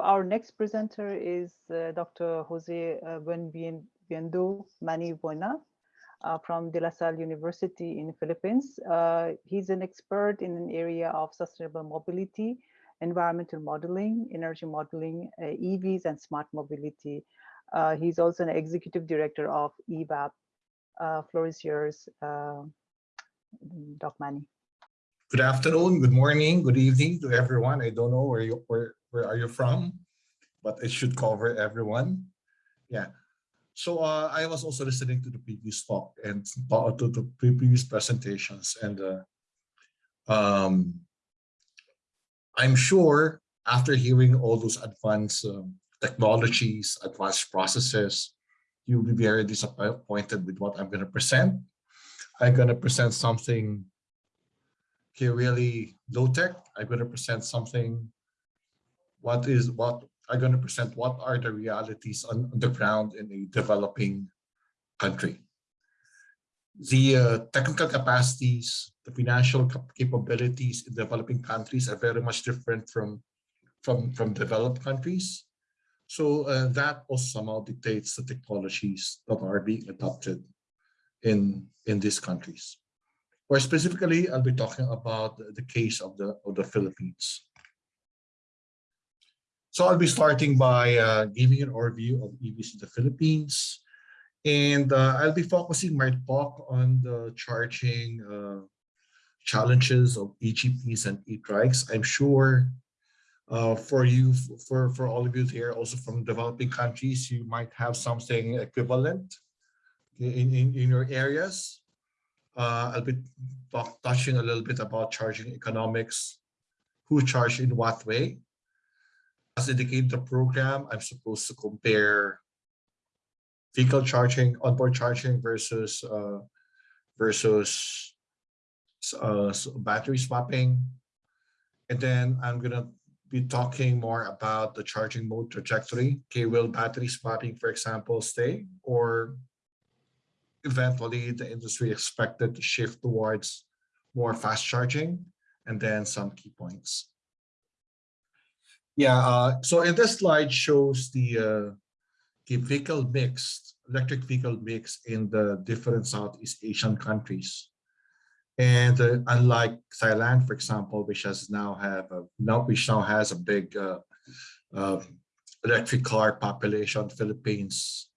Our next presenter is uh, Dr. Jose uh, Bienvenido Mani Biona uh, from De La Salle University in the Philippines. Uh, he's an expert in an area of sustainable mobility, environmental modeling, energy modeling, uh, EVs and smart mobility. Uh, he's also an executive director of EVAP. Uh, floor is yours, Doc Mani. Good afternoon, good morning, good evening to everyone. I don't know where you where where are you from, but it should cover everyone. Yeah. So uh, I was also listening to the previous talk and to the previous presentations, and uh, um, I'm sure after hearing all those advanced um, technologies, advanced processes, you'll be very disappointed with what I'm going to present. I'm going to present something here really low tech. I'm going to present something what is what I'm going to present what are the realities on, the ground in a developing country. The uh, technical capacities, the financial capabilities in developing countries are very much different from, from, from developed countries. So uh, that also somehow dictates the technologies that are being adopted in, in these countries. Or specifically, I'll be talking about the case of the, of the Philippines. So I'll be starting by uh, giving an overview of EVs in the Philippines. And uh, I'll be focusing my talk on the charging uh, challenges of EGPs and e-trikes. I'm sure uh, for you, for, for all of you here, also from developing countries, you might have something equivalent in, in, in your areas. Uh, I'll be talk, touching a little bit about charging economics, who charge in what way, as indicated the program, I'm supposed to compare vehicle charging, onboard charging versus uh, versus uh, battery swapping. And then I'm gonna be talking more about the charging mode trajectory. Okay, will battery swapping, for example, stay or eventually the industry expected to shift towards more fast charging and then some key points. Yeah, uh, so in this slide shows the, uh, the vehicle mix, electric vehicle mix in the different Southeast Asian countries. And uh, unlike Thailand, for example, which has now have a, now which now has a big uh, uh, electric car population, Philippines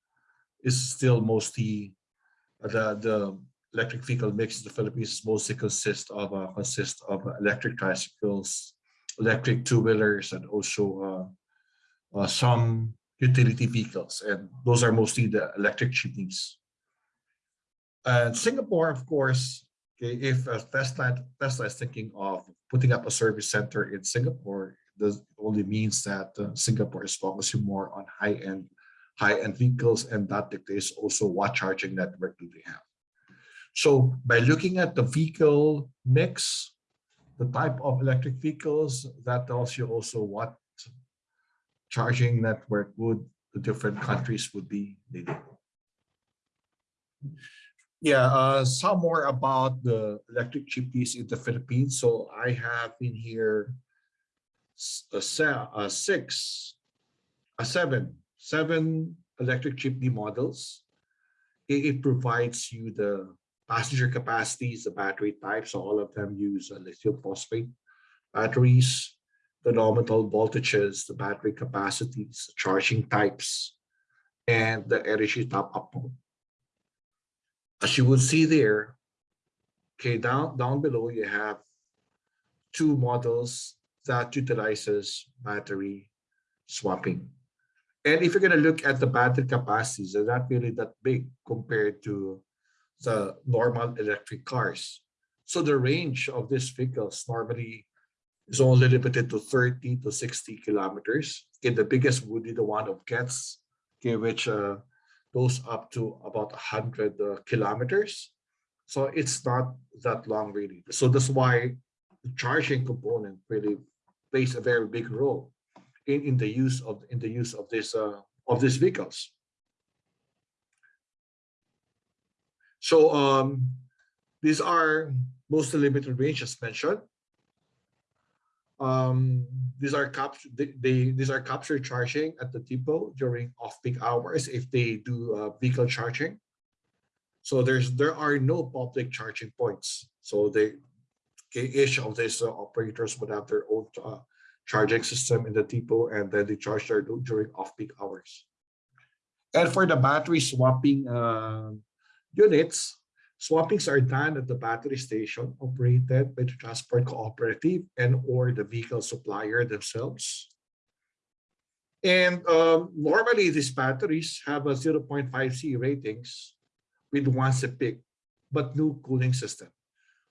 is still mostly uh, the the electric vehicle mix in the Philippines mostly consists of uh, consists of electric tricycles, electric two-wheelers and also uh, uh, some utility vehicles. And those are mostly the electric jeepneys. And Singapore, of course, okay, if Tesla, Tesla is thinking of putting up a service center in Singapore, this only means that uh, Singapore is focusing more on high-end high-end vehicles and that dictates also what charging network do they have. So by looking at the vehicle mix, the type of electric vehicles, that tells you also what charging network would the different countries would be needing. Yeah, uh, some more about the electric jeepneys in the Philippines. So I have in here a, a six, a seven, seven electric jeepney models. It provides you the passenger capacities, the battery types, all of them use uh, lithium phosphate batteries, the nominal voltages, the battery capacities, the charging types, and the energy top-up. As you will see there, okay, down, down below you have two models that utilizes battery swapping. And if you're going to look at the battery capacities, they're not really that big compared to the normal electric cars. So the range of these vehicles normally is only limited to 30 to 60 kilometers. Okay, the biggest would be the one of Getz, okay, which uh, goes up to about 100 uh, kilometers. So it's not that long really. So that's why the charging component really plays a very big role in, in the use of in the use of this uh, of these vehicles. So um, these are mostly limited range as mentioned. um, these are capture they, they these are capture charging at the depot during off-peak hours if they do uh, vehicle charging. So there's there are no public charging points. So they each of these uh, operators would have their own uh, charging system in the depot and then they charge there during off-peak hours. And for the battery swapping uh, units, swappings are done at the battery station operated by the transport cooperative and or the vehicle supplier themselves. And um, normally these batteries have a 0.5C ratings with once a peak, but no cooling system.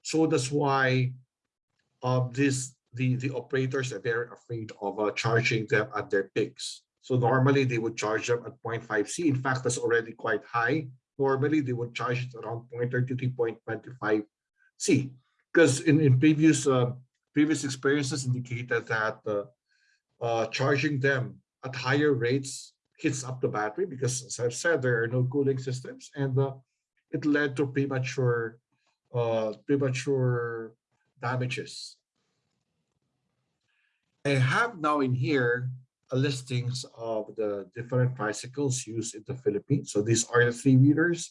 So that's why uh, this the, the operators are very afraid of uh, charging them at their peaks. So normally they would charge them at 0.5C. In fact, that's already quite high. Normally they would charge it around 0.33, 0.25C. Because in, in previous uh, previous experiences indicated that uh, uh, charging them at higher rates hits up the battery because as I've said, there are no cooling systems and uh, it led to premature uh, premature damages. I have now in here listings of the different bicycles used in the Philippines. So these are the three wheelers.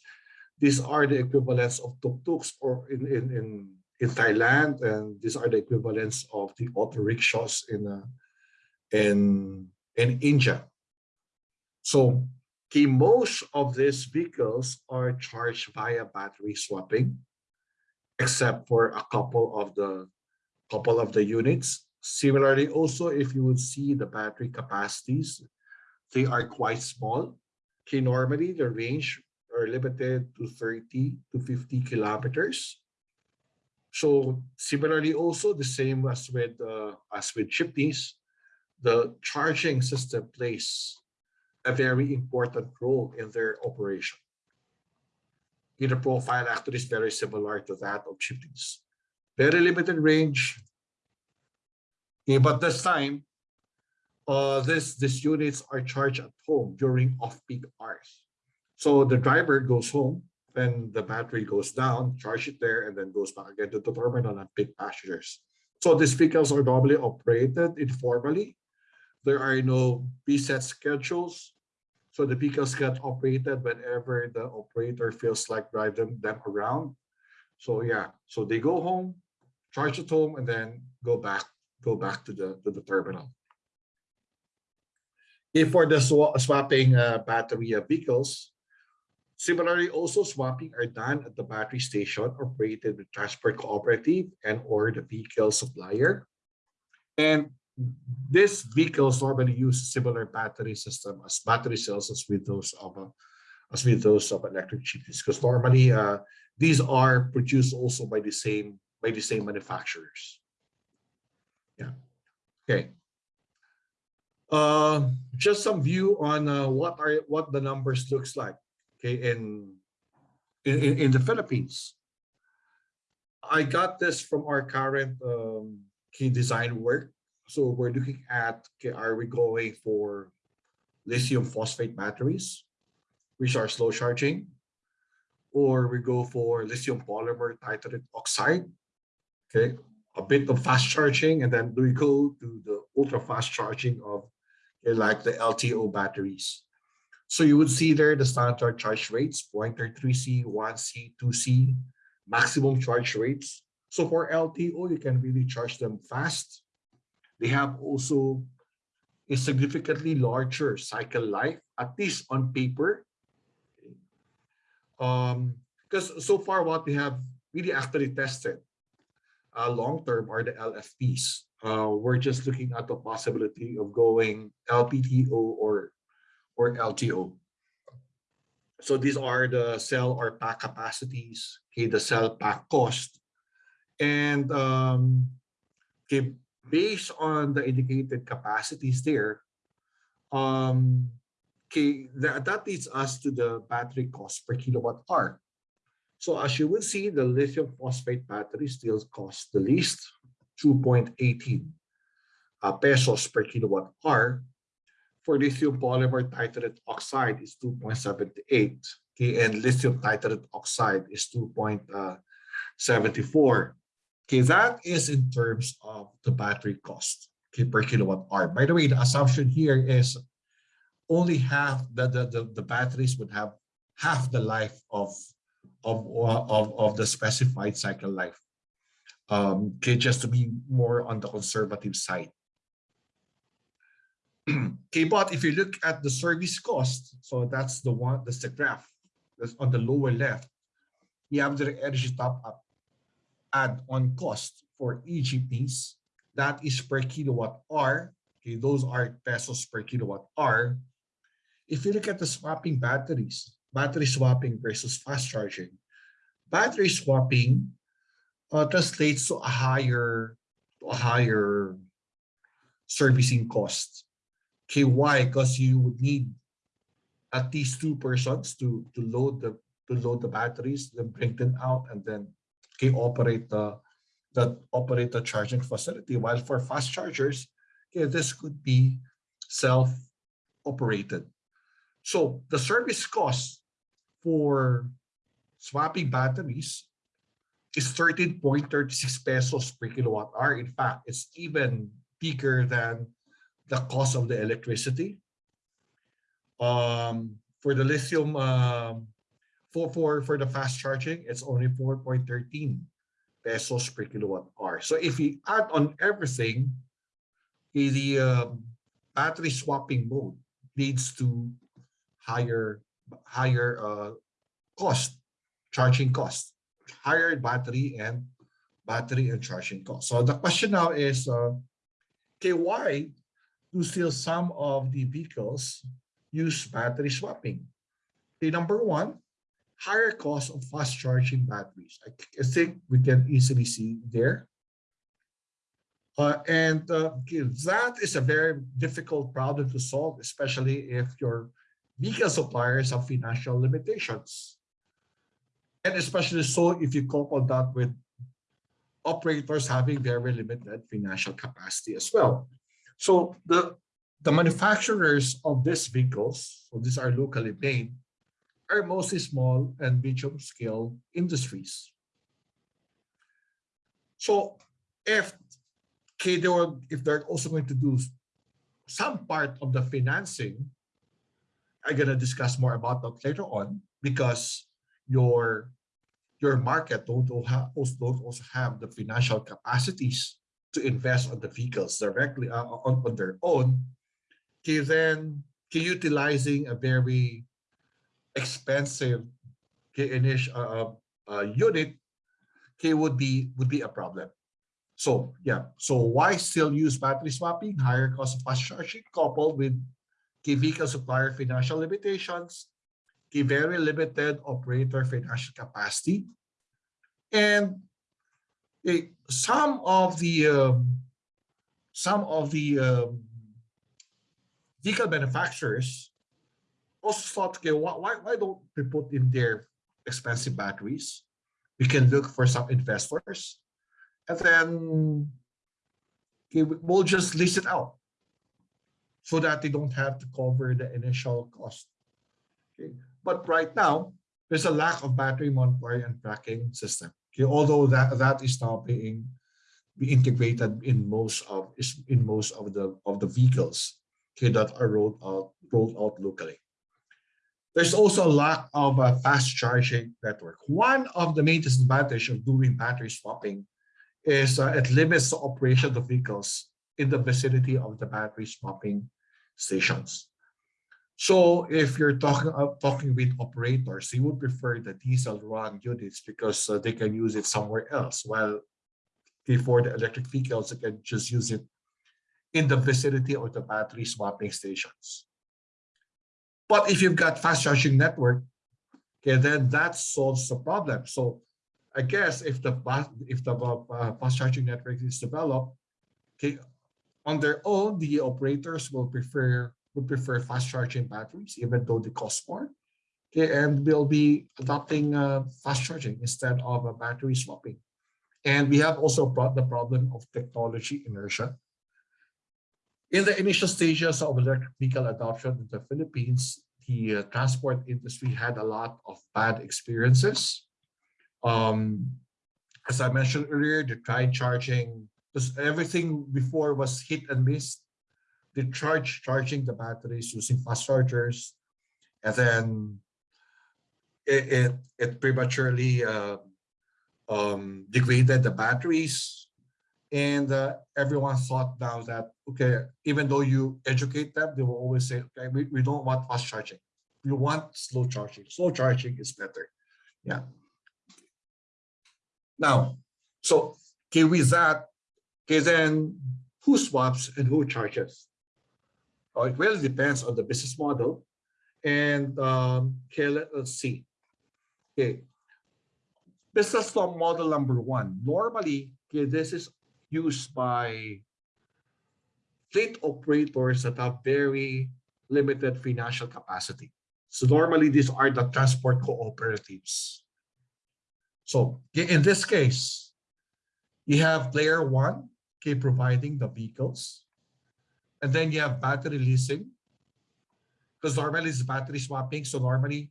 These are the equivalents of tuk-tuks or in, in, in, in Thailand, and these are the equivalents of the auto rickshaws in, uh, in, in India. So okay, most of these vehicles are charged via battery swapping, except for a couple of the couple of the units Similarly, also, if you would see the battery capacities, they are quite small. Okay, normally the range are limited to 30 to 50 kilometers. So similarly, also the same as with uh, as with jeepneys, the charging system plays a very important role in their operation. In the profile actually is very similar to that of jeepneys. Very limited range, but this time, uh, this these units are charged at home during off-peak hours. So the driver goes home, then the battery goes down, charge it there, and then goes back again to the terminal and pick passengers. So these vehicles are normally operated informally. There are no preset schedules. So the vehicles get operated whenever the operator feels like driving them around. So yeah, so they go home, charge at home, and then go back go back to the, to the terminal. If for the sw swapping uh, battery vehicles, similarly also swapping are done at the battery station operated with transport cooperative and or the vehicle supplier. And these vehicles normally use similar battery system as battery cells as with those of uh, as with those of electric jeepneys because normally uh, these are produced also by the same by the same manufacturers. Yeah. Okay. Uh, just some view on uh, what are what the numbers looks like. Okay, in in in the Philippines. I got this from our current um, key design work. So we're looking at okay, are we going for lithium phosphate batteries, which are slow charging, or we go for lithium polymer titanate oxide, okay, a bit of fast charging and then we go to the ultra fast charging of like the LTO batteries. So you would see there the standard charge rates, 0.33C, 1C, 2C, maximum charge rates. So for LTO, you can really charge them fast. They have also a significantly larger cycle life, at least on paper. Um, because so far what we have really actually tested uh, long term are the LFPs. Uh, we're just looking at the possibility of going LPTO or or LTO. So these are the cell or pack capacities, okay, the cell pack cost. And um, okay, based on the indicated capacities there, um, okay, that, that leads us to the battery cost per kilowatt hour. So as you will see, the lithium phosphate battery still costs the least, 2.18 uh, pesos per kilowatt hour. For lithium polymer titanate oxide is 2.78, okay, and lithium titanate oxide is 2.74. Okay, that is in terms of the battery cost okay, per kilowatt hour. By the way, the assumption here is only half the, the, the, the batteries would have half the life of, of, of, of the specified cycle life. Um, okay, just to be more on the conservative side. okay, but if you look at the service cost, so that's the one, that's the graph that's on the lower left, you have the energy top up add-on cost for EGPs. That is per kilowatt hour. Okay, those are pesos per kilowatt hour. If you look at the swapping batteries, battery swapping versus fast charging, battery swapping uh, translates to a higher, to a higher servicing cost. Okay, why? Because you would need at least two persons to to load the to load the batteries, then bring them out, and then okay, operate the that operate the charging facility. While for fast chargers, okay, this could be self-operated. So the service cost for swapping batteries is 13.36 pesos per kilowatt hour. In fact, it's even bigger than the cost of the electricity. Um, for the lithium, um, for, for, for the fast charging, it's only 4.13 pesos per kilowatt hour. So if you add on everything, the um, battery swapping mode leads to higher higher uh, cost, charging cost, higher battery and battery and charging cost. So the question now is, uh, okay, why do still some of the vehicles use battery swapping? Okay, number one, higher cost of fast charging batteries. I, I think we can easily see there. Uh, and uh, that is a very difficult problem to solve, especially if your vehicle suppliers have financial limitations. And especially so if you couple that with operators having very limited financial capacity as well. So the, the manufacturers of these vehicles, so these are locally made, are mostly small and medium scale industries. So if okay, they were, if they're also going to do some part of the financing, I'm gonna discuss more about that later on because your your market don't, also have the financial capacities to invest on the vehicles directly uh, on, on their own. Okay, then okay, utilizing a very expensive okay, initial uh, uh, unit okay, would be would be a problem. So yeah, so why still use battery swapping? Higher cost of fast charging coupled with key vehicle supplier financial limitations, key very limited operator financial capacity, and eh, some of the um, some of the um, vehicle manufacturers also thought, okay, why, why don't we put in their expensive batteries? We can look for some investors and then okay, we'll just lease it out so that they don't have to cover the initial cost. Okay, but right now there's a lack of battery monitoring and tracking system. Okay, although that that is now being be integrated in most of in most of the of the vehicles okay, that are rolled out rolled out locally. There's also a lack of a fast charging network. One of the main disadvantages of doing battery swapping is uh, it limits the operation of vehicles in the vicinity of the battery swapping stations. So if you're talking uh, talking with operators, you would prefer the diesel run units because uh, they can use it somewhere else. While before the electric vehicles, they can just use it in the vicinity of the battery swapping stations. But if you've got fast charging network, okay, then that solves the problem. So I guess if the if the uh, fast charging network is developed, okay, on their own, the operators will prefer would prefer fast charging batteries, even though they cost more. Okay, and we'll be adopting uh, fast charging instead of a battery swapping. And we have also brought the problem of technology inertia. In the initial stages of electric vehicle adoption in the Philippines, the uh, transport industry had a lot of bad experiences. Um, as I mentioned earlier, they tried charging because everything before was hit and miss. They charge charging the batteries using fast chargers, and then it it, it prematurely uh, um, degraded the batteries, and uh, everyone thought now that okay, even though you educate them, they will always say, okay, we, we don't want fast charging, we want slow charging. Slow charging is better. Yeah. Now, so okay, with that, okay, then who swaps and who charges? Oh, it really depends on the business model. And um, okay, let, us see. Okay, business law model number one. Normally, okay, this is used by fleet operators that have very limited financial capacity. So normally these are the transport cooperatives. So in this case, you have player one, okay, providing the vehicles. And then you have battery leasing. Because normally it's battery swapping. So normally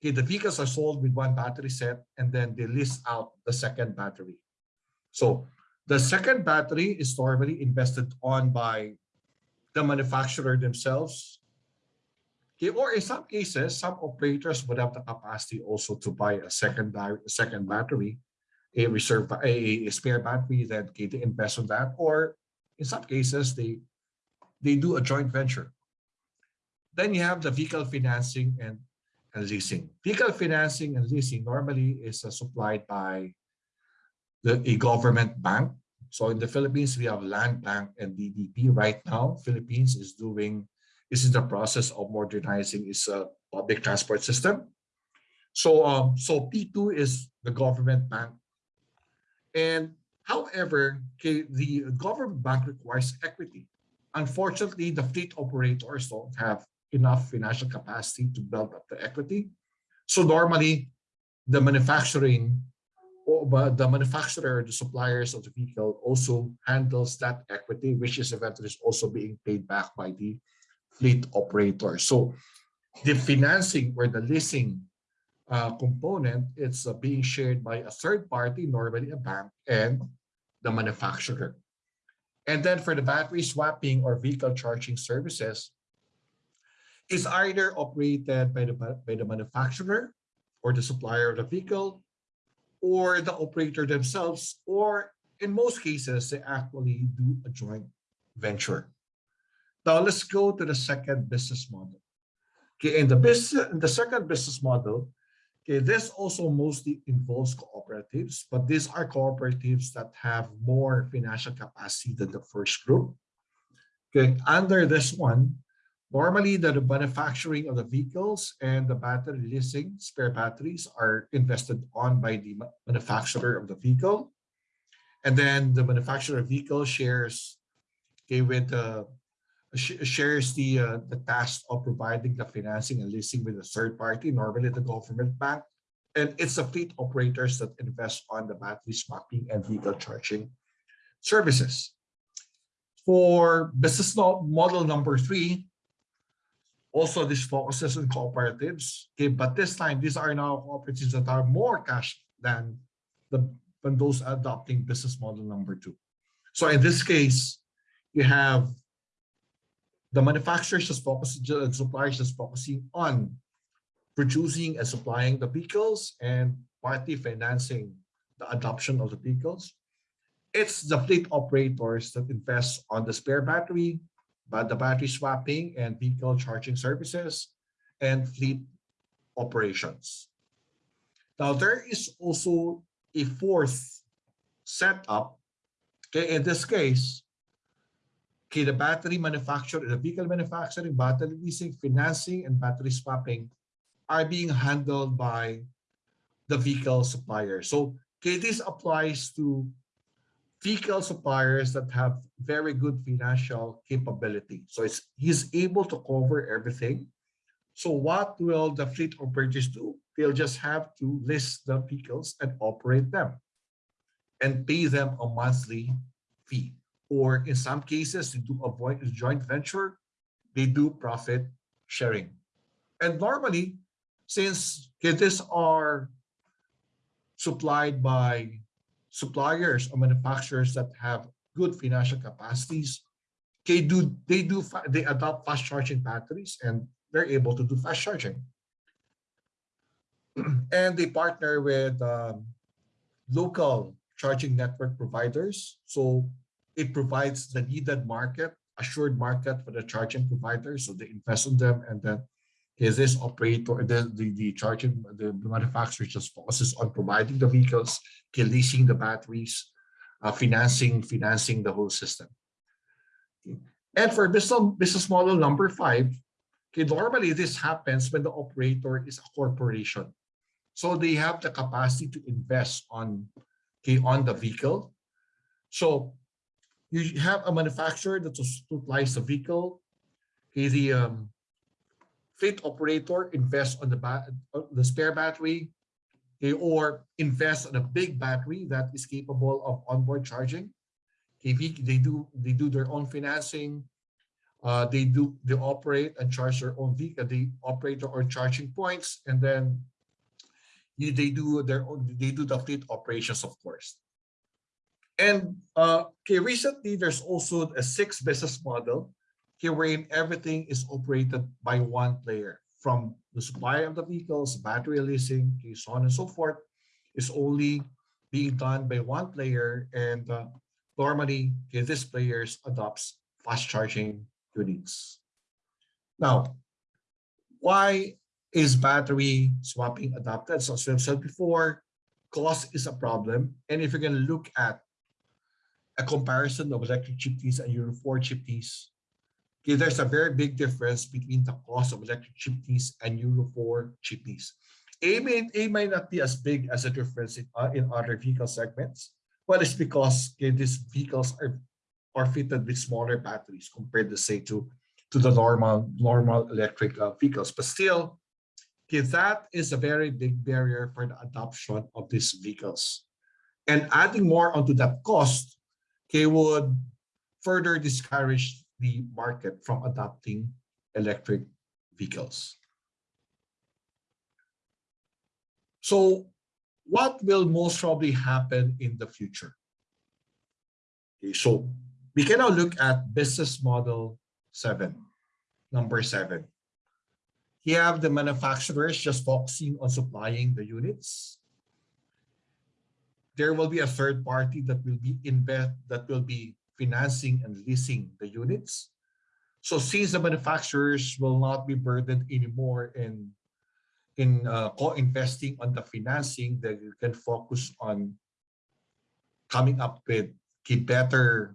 okay, the vehicles are sold with one battery set and then they lease out the second battery. So the second battery is normally invested on by the manufacturer themselves. Okay, or in some cases, some operators would have the capacity also to buy a second, second battery, a reserve, a, spare battery, that they invest on that. Or in some cases, they they do a joint venture. Then you have the vehicle financing and, and leasing. Vehicle financing and leasing normally is uh, supplied by the, a government bank. So in the Philippines, we have Land Bank and DBP Right now, Philippines is doing, this is the process of modernizing its uh, public transport system. So, um, so P2 is the government bank. And however, the government bank requires equity. Unfortunately, the fleet operators don't have enough financial capacity to build up the equity. So normally, the manufacturing the manufacturer, the suppliers of the vehicle also handles that equity, which is eventually also being paid back by the fleet operator. So the financing or the leasing uh, component, it's uh, being shared by a third party, normally a bank, and the manufacturer. And then for the battery swapping or vehicle charging services, is either operated by the, by the manufacturer or the supplier of the vehicle or the operator themselves, or in most cases, they actually do a joint venture. Now let's go to the second business model. Okay, in the business, in the second business model, okay, this also mostly involves cooperatives, but these are cooperatives that have more financial capacity than the first group. Okay, under this one, Normally, the manufacturing of the vehicles and the battery leasing spare batteries are invested on by the manufacturer of the vehicle. And then the manufacturer of vehicle shares okay, with sh shares the uh, the task of providing the financing and leasing with a third party, normally the government bank. And it's the fleet operators that invest on the battery swapping and vehicle charging services. For business model number three, also, this focuses on cooperatives. Okay, but this time, these are now cooperatives that are more cash than the than those adopting business model number two. So in this case, you have the manufacturers just suppliers just focusing on producing and supplying the vehicles and partly financing the adoption of the vehicles. It's the fleet operators that invest on the spare battery, but the battery swapping and vehicle charging services and fleet operations. Now, there is also a fourth setup. Okay, in this case, okay, the battery manufacturer, the vehicle manufacturing, battery leasing, financing, and battery swapping are being handled by the vehicle supplier. So, okay, this applies to vehicle suppliers that have very good financial capability. So it's he's able to cover everything. So what will the fleet operators do? They'll just have to list the vehicles and operate them and pay them a monthly fee. Or in some cases, to do a joint venture, they do profit sharing. And normally, since these are supplied by suppliers or manufacturers that have good financial capacities, they do they do they adopt fast charging batteries and they're able to do fast charging. and they partner with um, local charging network providers. So it provides the needed market, assured market for the charging providers. So they invest in them and then is this operator, the, the, the charging, the, the manufacturer just focuses on providing the vehicles, leasing the batteries, uh, financing, financing the whole system. Okay. And for business, business model number five, okay, normally this happens when the operator is a corporation. So they have the capacity to invest on, okay, on the vehicle. So you have a manufacturer that supplies a vehicle. Okay, the um, fleet operator invests on the the spare battery, okay, or invest on a big battery that is capable of onboard charging. Okay, they do they do their own financing. Uh, they do they operate and charge their own vehicle. They operate their own charging points, and then they do their own, they do the fleet operations, of course. And uh, okay, recently there's also a six business model here wherein everything is operated by one player from the supply of the vehicles, battery leasing, so on and so forth is only being done by one player and uh, normally okay, this players adopts fast charging units. Now, why is battery swapping adopted? So as I've said before, cost is a problem. And if you're going to look at a comparison of electric jeepneys and Euro 4 jeepneys, okay, there's a very big difference between the cost of electric jeepneys and Euro 4 jeepneys. A may, A may not be as big as a difference in, uh, in other vehicle segments, but it's because okay, these vehicles are, are fitted with smaller batteries compared to say to, to the normal normal electric uh, vehicles. But still, Okay, that is a very big barrier for the adoption of these vehicles. And adding more onto that cost, okay, would further discourage the market from adopting electric vehicles. So what will most probably happen in the future? Okay, so we can now look at business model seven, number seven. You have the manufacturers just focusing on supplying the units. There will be a third party that will be invest that will be financing and leasing the units. So since the manufacturers will not be burdened anymore in in uh, co-investing on the financing, you can focus on coming up with better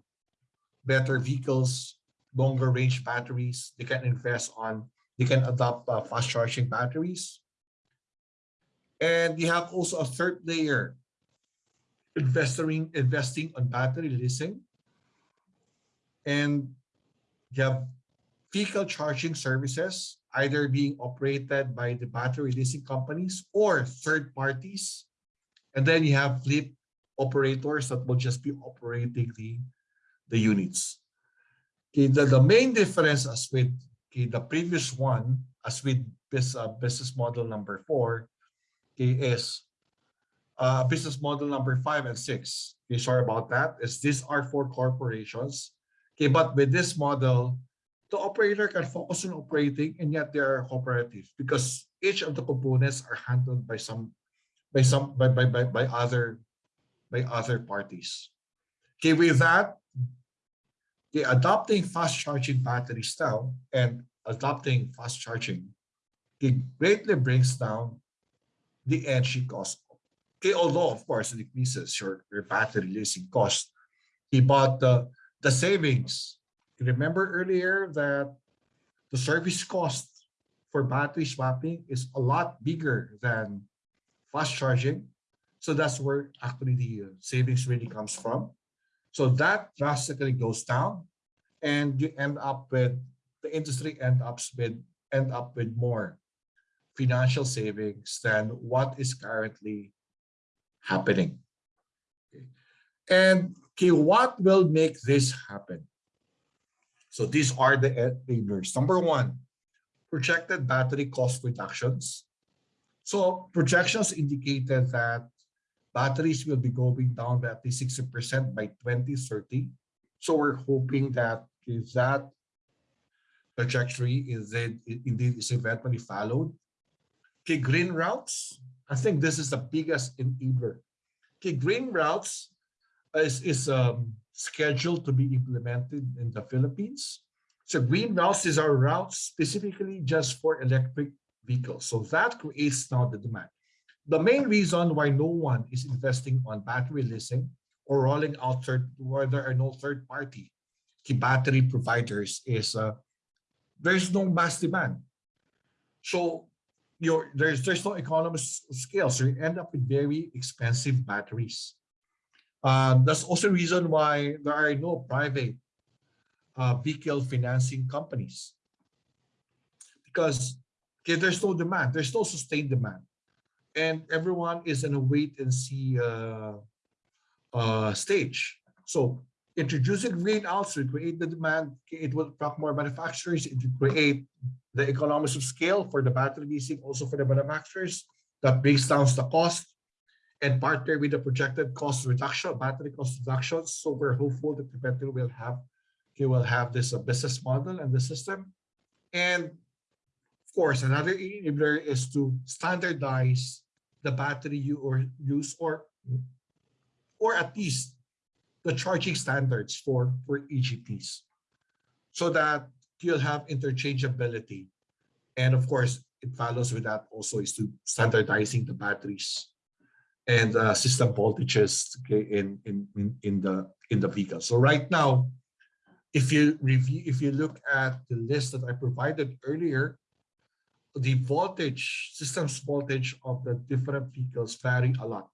better vehicles, longer range batteries. They can invest on they can adopt uh, fast charging batteries. And you have also a third layer, investing, investing on battery leasing. And you have vehicle charging services, either being operated by the battery leasing companies or third parties. And then you have fleet operators that will just be operating the, the units. Okay, the, the main difference as with Okay, the previous one, as with this uh, business model number four, okay, is uh, business model number five and six. Okay, sorry about that. Is these are for corporations. Okay, but with this model, the operator can focus on operating and yet they are cooperative because each of the components are handled by some by some by by by, by other by other parties. Okay, with that, the adopting fast charging battery style and adopting fast charging it greatly brings down the energy cost. Although of course it decreases your, your battery leasing cost. He bought the, the savings, remember earlier that the service cost for battery swapping is a lot bigger than fast charging. So that's where actually the uh, savings really comes from. So that drastically goes down and you end up with, the industry end up with, end up with more financial savings than what is currently happening. Okay. And okay, what will make this happen? So these are the enablers. Number one, projected battery cost reductions. So projections indicated that batteries will be going down by at least 60% by 2030. So we're hoping that if that trajectory is indeed is eventually followed. Okay, green routes. I think this is the biggest enabler. Okay, green routes is, is um, scheduled to be implemented in the Philippines. So green routes is our routes specifically just for electric vehicles. So that creates now the demand. The main reason why no one is investing on battery leasing or rolling out third, where there are no third party battery providers is uh, there's no mass demand. So you there's there's no economies of scale. So you end up with very expensive batteries. Um, that's also the reason why there are no private uh, vehicle financing companies. Because okay, there's no demand, there's no sustained demand. And everyone is in a wait and see uh, uh, stage. So introducing green will create the demand, it will attract more manufacturers, it will create the economies of scale for the battery leasing, also for the manufacturers. That brings down the cost and partner with the projected cost reduction, battery cost reductions. So we're hopeful that the will have he will have this uh, business model and the system. And of course, another enabler is to standardize the battery you or use or or at least the charging standards for for EGPs so that you'll have interchangeability. And of course it follows with that also is to standardizing the batteries and uh, system voltages okay, in, in in the in the vehicle. So right now if you review if you look at the list that i provided earlier the voltage systems voltage of the different vehicles vary a lot.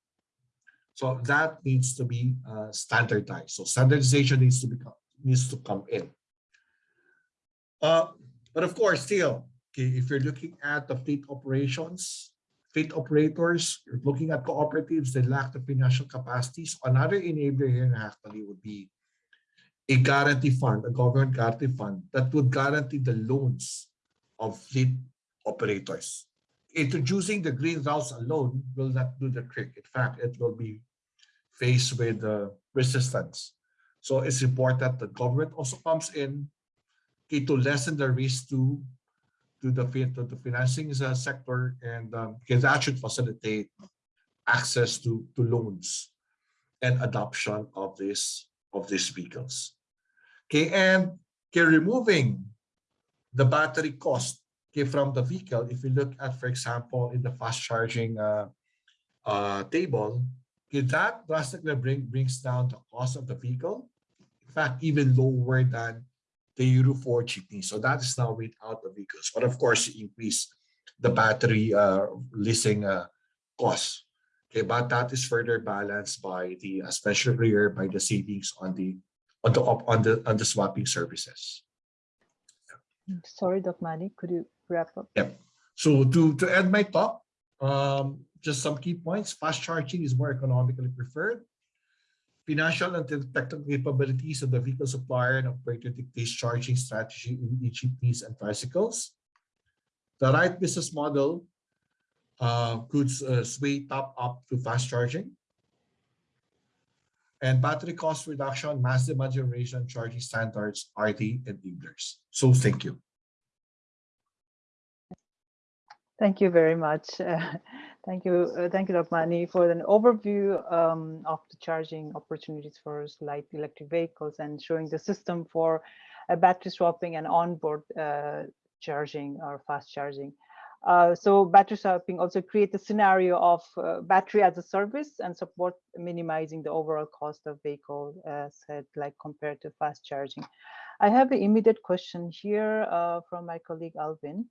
So that needs to be uh, standardized. So standardization needs to become needs to come in uh, but of course still okay if you're looking at the fleet operations fleet operators, you're looking at cooperatives that lack the financial capacities. Another enabler here in actually would be a guarantee fund, a government guarantee fund that would guarantee the loans of fleet operators. Introducing the green routes alone will not do the trick. In fact, it will be faced with uh, resistance. So it's important that the government also comes in to lessen the risk to to the, to the financing uh, sector and um, because that should facilitate access to, to loans and adoption of this of these vehicles. Okay, and okay, removing the battery cost okay, from the vehicle, if you look at, for example, in the fast charging uh, uh, table, okay, that drastically bring, brings down the cost of the vehicle. In fact, even lower than the Euro 4 jeepney. So that is now without the vehicles. But of course, increase the battery uh, leasing uh, costs. Okay, but that is further balanced by the, especially here by the savings on the on the on the on the swapping services. Sorry, Doc Manny, could you wrap up? Yeah. So to to end my talk, um, just some key points. Fast charging is more economically preferred financial and technical capabilities of the vehicle supplier and operator dictates charging strategy in EGPs and tricycles. The right business model uh, could uh, sway top up to fast charging. And battery cost reduction, mass demand generation, charging standards are the enablers. So thank you. Thank you very much. Uh, Thank you. Uh, thank you, Doc Mani, for an overview um, of the charging opportunities for light electric vehicles and showing the system for uh, battery swapping and onboard uh, charging or fast charging. Uh, so battery swapping also creates a scenario of uh, battery as a service and support minimizing the overall cost of vehicle said like compared to fast charging. I have an immediate question here from my colleague Alvin.